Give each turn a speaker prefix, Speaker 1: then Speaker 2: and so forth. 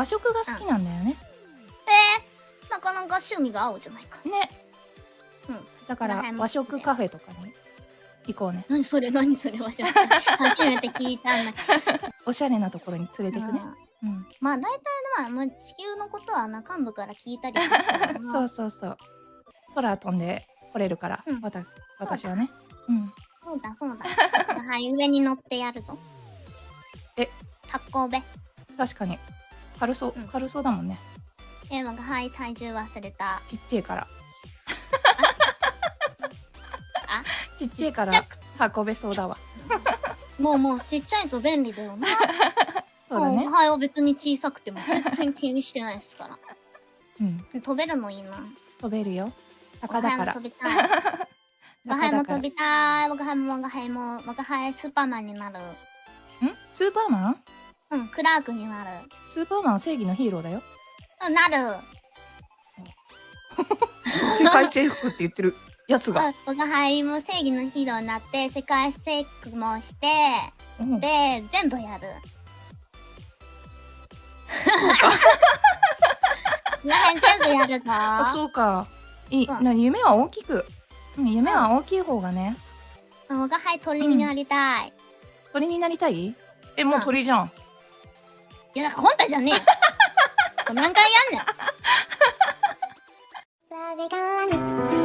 Speaker 1: 和食が好きなんだよね。
Speaker 2: えー、なかなか趣味が合うじゃないか。
Speaker 1: ね。
Speaker 2: うん。
Speaker 1: だから和食カフェとかに行こうね。
Speaker 2: 何それ？何それ？和食。初めて聞いたんだけ
Speaker 1: おしゃれなところに連れて
Speaker 2: ど。
Speaker 1: くね。
Speaker 2: うん
Speaker 1: うん。
Speaker 2: まあ大体ね、まあ、まあ、地球のことはな幹部から聞いたり
Speaker 1: そうそうそう。空飛んで来れるから、
Speaker 2: うん
Speaker 1: 私はね。うん。
Speaker 2: そうだそうだ。はい、上に乗ってやるぞ。
Speaker 1: え
Speaker 2: 発行べ。
Speaker 1: 確かに。軽そう
Speaker 2: うん、
Speaker 1: 軽そうだもんね。
Speaker 2: え、我がはい、体重忘れた。
Speaker 1: ちっちゃいから。
Speaker 2: あ
Speaker 1: ちっちゃいから運べそうだわ。
Speaker 2: もうもうちっちゃいと便利だよな。
Speaker 1: そうだね
Speaker 2: も。はいは別に小さくても全然気にしてないですから。
Speaker 1: うん。
Speaker 2: 飛べるのいいな。
Speaker 1: 飛べるよ。鷹だから
Speaker 2: 飛。びたい。我が輩も飛びたい。我が輩も我が輩も我が輩スーパーマンになる。
Speaker 1: ん？スーパーマン？
Speaker 2: うん、クラークになる。
Speaker 1: スーパーマンは正義のヒーローだよ。
Speaker 2: うん、なる。
Speaker 1: 世界征服って言ってるやつが。
Speaker 2: うん我が輩も正義のヒーローになって世界征服もして、
Speaker 1: うん
Speaker 2: で、全部やる。この辺全部やるぞ。
Speaker 1: あそうか。いい。
Speaker 2: うん
Speaker 1: な夢は大きく。うん夢は大きい方がね。
Speaker 2: 我が輩鳥になりたい。
Speaker 1: 鳥になりたい？え、もう鳥じゃん。
Speaker 2: いや、なんか本体じゃねえよ。何回やんねん。